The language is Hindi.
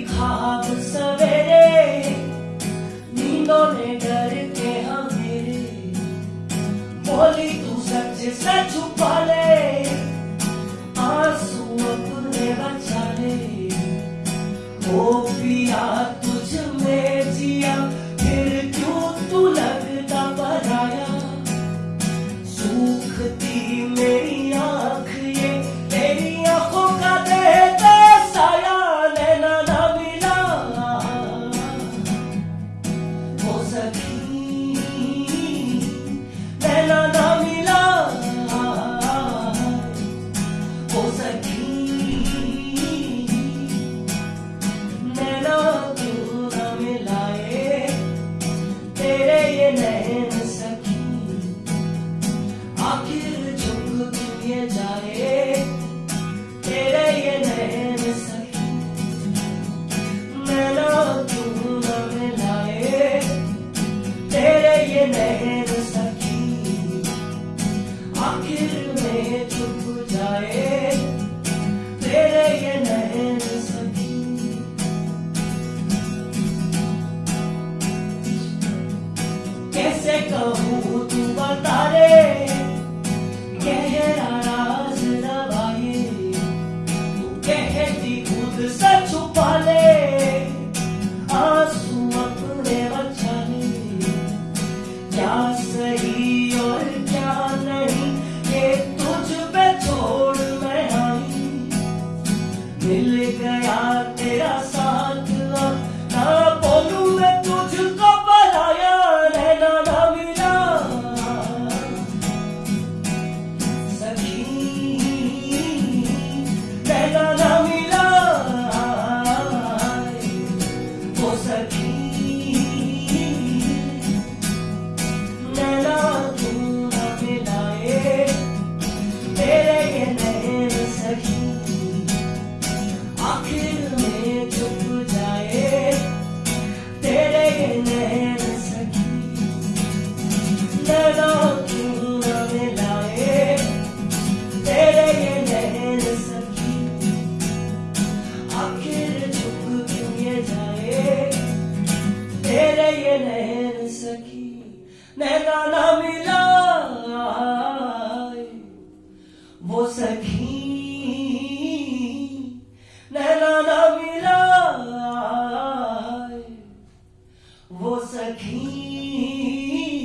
खाब सवेरे, नींदों ने डर के हमेरे बोली, तू सच से छुपा ले, आँसू अपने बचा ले। ओ पिया, तू rienda the such a सखी